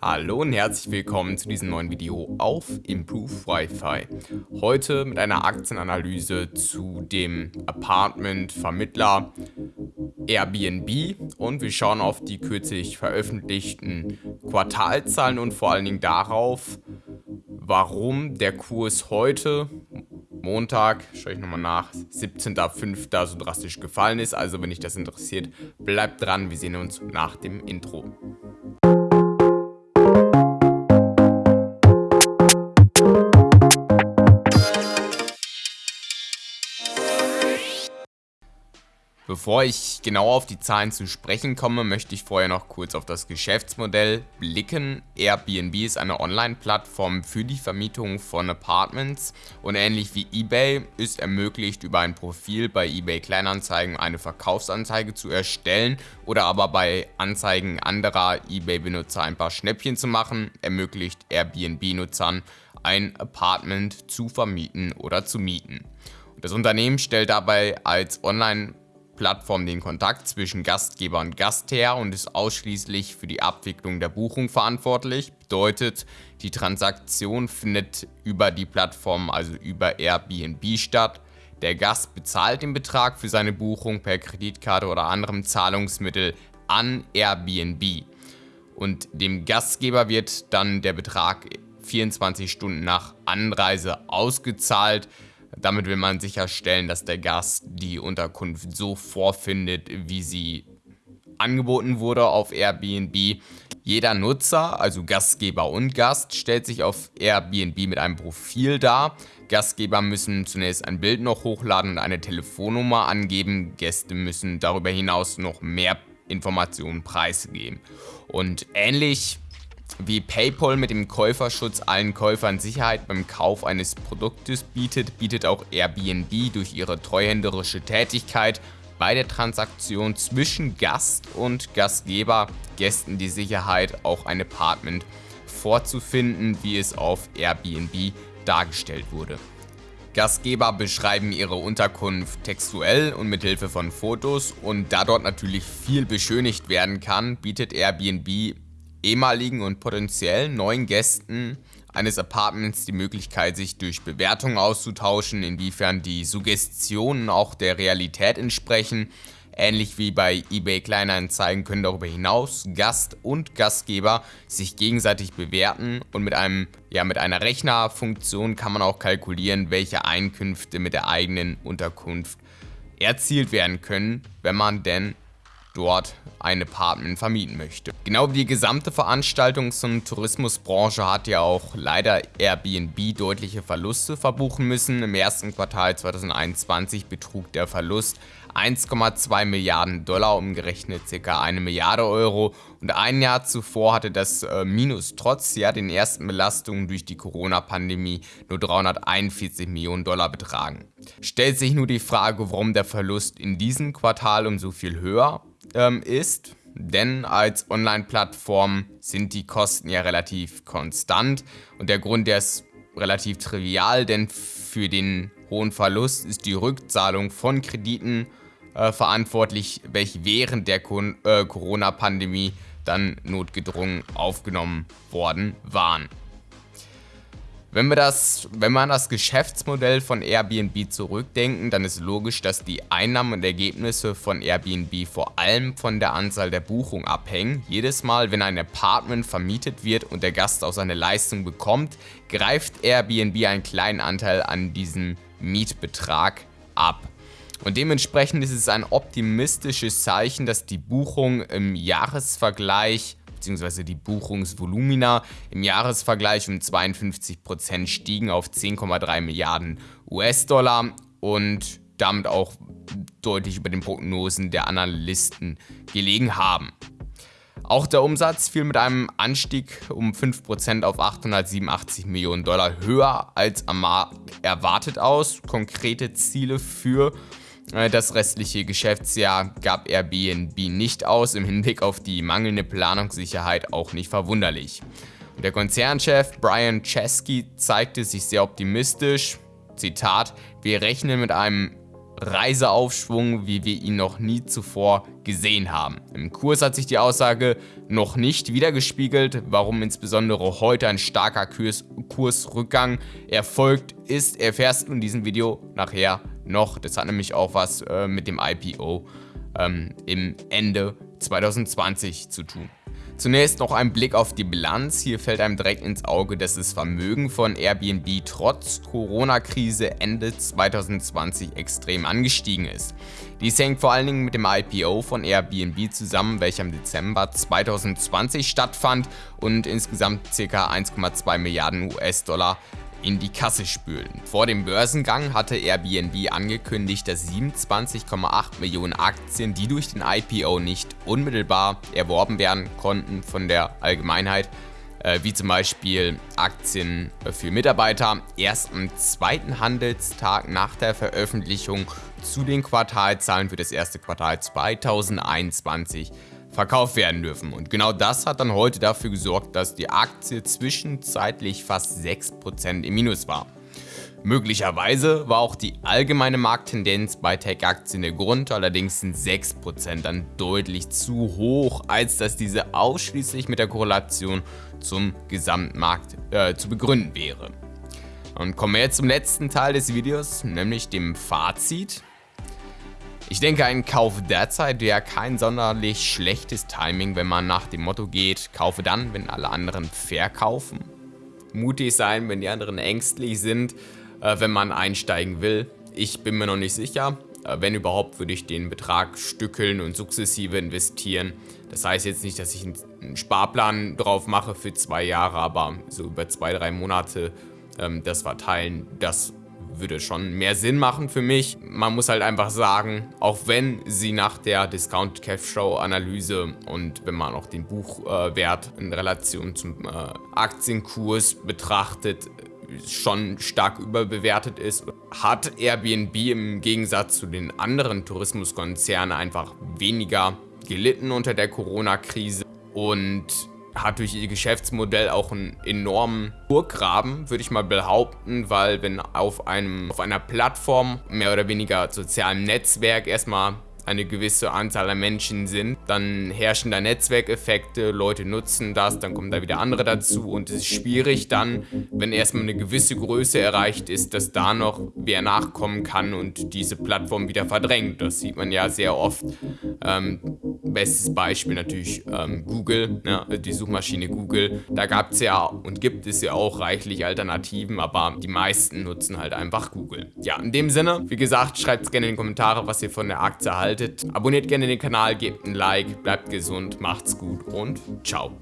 Hallo und herzlich willkommen zu diesem neuen Video auf Improve Wi-Fi. Heute mit einer Aktienanalyse zu dem Apartment-Vermittler Airbnb und wir schauen auf die kürzlich veröffentlichten Quartalzahlen und vor allen Dingen darauf, warum der Kurs heute Montag, schaue ich nochmal nach, 17.05. so drastisch gefallen ist. Also wenn dich das interessiert, bleibt dran, wir sehen uns nach dem Intro. Bevor ich genau auf die Zahlen zu sprechen komme, möchte ich vorher noch kurz auf das Geschäftsmodell blicken. Airbnb ist eine Online-Plattform für die Vermietung von Apartments und ähnlich wie eBay ist ermöglicht, über ein Profil bei eBay Kleinanzeigen eine Verkaufsanzeige zu erstellen oder aber bei Anzeigen anderer eBay-Benutzer ein paar Schnäppchen zu machen, ermöglicht Airbnb-Nutzern ein Apartment zu vermieten oder zu mieten. Das Unternehmen stellt dabei als Online- Plattform den Kontakt zwischen Gastgeber und Gast her und ist ausschließlich für die Abwicklung der Buchung verantwortlich. Bedeutet, die Transaktion findet über die Plattform, also über Airbnb statt. Der Gast bezahlt den Betrag für seine Buchung per Kreditkarte oder anderem Zahlungsmittel an Airbnb. Und dem Gastgeber wird dann der Betrag 24 Stunden nach Anreise ausgezahlt. Damit will man sicherstellen, dass der Gast die Unterkunft so vorfindet, wie sie angeboten wurde auf Airbnb. Jeder Nutzer, also Gastgeber und Gast, stellt sich auf Airbnb mit einem Profil dar. Gastgeber müssen zunächst ein Bild noch hochladen und eine Telefonnummer angeben. Gäste müssen darüber hinaus noch mehr Informationen preisgeben. Und ähnlich wie PayPal mit dem Käuferschutz allen Käufern Sicherheit beim Kauf eines Produktes bietet, bietet auch Airbnb durch ihre treuhänderische Tätigkeit bei der Transaktion zwischen Gast und Gastgeber Gästen die Sicherheit, auch ein Apartment vorzufinden, wie es auf Airbnb dargestellt wurde. Gastgeber beschreiben ihre Unterkunft textuell und mit Hilfe von Fotos und da dort natürlich viel beschönigt werden kann, bietet Airbnb ehemaligen und potenziellen neuen Gästen eines Apartments die Möglichkeit, sich durch Bewertungen auszutauschen, inwiefern die Suggestionen auch der Realität entsprechen. Ähnlich wie bei eBay Kleinanzeigen können darüber hinaus Gast und Gastgeber sich gegenseitig bewerten und mit, einem, ja, mit einer Rechnerfunktion kann man auch kalkulieren, welche Einkünfte mit der eigenen Unterkunft erzielt werden können, wenn man denn dort ein Apartment vermieten möchte. Genau wie die gesamte Veranstaltungs- und Tourismusbranche hat ja auch leider Airbnb deutliche Verluste verbuchen müssen. Im ersten Quartal 2021 betrug der Verlust 1,2 Milliarden Dollar, umgerechnet ca. eine Milliarde Euro. Und ein Jahr zuvor hatte das äh, Minus trotz ja den ersten Belastungen durch die Corona-Pandemie nur 341 Millionen Dollar betragen. Stellt sich nur die Frage, warum der Verlust in diesem Quartal um so viel höher ähm, ist, denn als Online-Plattform sind die Kosten ja relativ konstant und der Grund, der ist relativ trivial, denn für den hohen Verlust ist die Rückzahlung von Krediten äh, verantwortlich, welche während der äh, Corona-Pandemie dann notgedrungen aufgenommen worden waren. Wenn wir das, wenn wir an das Geschäftsmodell von Airbnb zurückdenken, dann ist logisch, dass die Einnahmen und Ergebnisse von Airbnb vor allem von der Anzahl der Buchungen abhängen. Jedes Mal, wenn ein Apartment vermietet wird und der Gast auch seine Leistung bekommt, greift Airbnb einen kleinen Anteil an diesem Mietbetrag ab. Und dementsprechend ist es ein optimistisches Zeichen, dass die Buchung im Jahresvergleich bzw. die Buchungsvolumina im Jahresvergleich um 52% stiegen auf 10,3 Milliarden US-Dollar und damit auch deutlich über den Prognosen der Analysten gelegen haben. Auch der Umsatz fiel mit einem Anstieg um 5% auf 887 Millionen Dollar höher als am Markt erwartet aus. Konkrete Ziele für das restliche Geschäftsjahr gab Airbnb nicht aus, im Hinblick auf die mangelnde Planungssicherheit auch nicht verwunderlich. Und der Konzernchef Brian Chesky zeigte sich sehr optimistisch. Zitat, wir rechnen mit einem Reiseaufschwung, wie wir ihn noch nie zuvor gesehen haben. Im Kurs hat sich die Aussage noch nicht wiedergespiegelt, warum insbesondere heute ein starker Kurs Kursrückgang erfolgt ist, erfährst du in diesem Video nachher noch. Das hat nämlich auch was äh, mit dem IPO ähm, im Ende 2020 zu tun. Zunächst noch ein Blick auf die Bilanz. Hier fällt einem direkt ins Auge, dass das Vermögen von Airbnb trotz Corona-Krise Ende 2020 extrem angestiegen ist. Dies hängt vor allen Dingen mit dem IPO von Airbnb zusammen, welcher im Dezember 2020 stattfand und insgesamt ca. 1,2 Milliarden US-Dollar in die Kasse spülen. Vor dem Börsengang hatte Airbnb angekündigt, dass 27,8 Millionen Aktien, die durch den IPO nicht unmittelbar erworben werden konnten von der Allgemeinheit, äh, wie zum Beispiel Aktien für Mitarbeiter, erst am zweiten Handelstag nach der Veröffentlichung zu den Quartalzahlen für das erste Quartal 2021 verkauft werden dürfen. Und genau das hat dann heute dafür gesorgt, dass die Aktie zwischenzeitlich fast 6% im Minus war. Möglicherweise war auch die allgemeine Markttendenz bei Tech-Aktien der Grund, allerdings sind 6% dann deutlich zu hoch, als dass diese ausschließlich mit der Korrelation zum Gesamtmarkt äh, zu begründen wäre. Und kommen wir jetzt zum letzten Teil des Videos, nämlich dem Fazit. Ich denke, ein Kauf derzeit wäre kein sonderlich schlechtes Timing, wenn man nach dem Motto geht, kaufe dann, wenn alle anderen verkaufen. Mutig sein, wenn die anderen ängstlich sind, äh, wenn man einsteigen will. Ich bin mir noch nicht sicher. Äh, wenn überhaupt, würde ich den Betrag stückeln und sukzessive investieren. Das heißt jetzt nicht, dass ich einen Sparplan drauf mache für zwei Jahre, aber so über zwei, drei Monate ähm, das verteilen, das würde schon mehr Sinn machen für mich. Man muss halt einfach sagen, auch wenn sie nach der Discount Cash Show Analyse und wenn man auch den Buchwert in Relation zum äh, Aktienkurs betrachtet, schon stark überbewertet ist, hat Airbnb im Gegensatz zu den anderen Tourismuskonzernen einfach weniger gelitten unter der Corona-Krise und hat durch ihr Geschäftsmodell auch einen enormen Burggraben, würde ich mal behaupten, weil wenn auf, einem, auf einer Plattform, mehr oder weniger sozialem Netzwerk, erstmal eine gewisse Anzahl an Menschen sind, dann herrschen da Netzwerkeffekte, Leute nutzen das, dann kommen da wieder andere dazu und es ist schwierig dann, wenn erstmal eine gewisse Größe erreicht ist, dass da noch wer nachkommen kann und diese Plattform wieder verdrängt. Das sieht man ja sehr oft. Ähm, bestes Beispiel natürlich ähm, Google, ne, die Suchmaschine Google. Da gab es ja und gibt es ja auch reichlich Alternativen, aber die meisten nutzen halt einfach Google. Ja, in dem Sinne, wie gesagt, schreibt gerne in die Kommentare, was ihr von der Aktie haltet. Abonniert gerne den Kanal, gebt ein Like, bleibt gesund, macht's gut und ciao.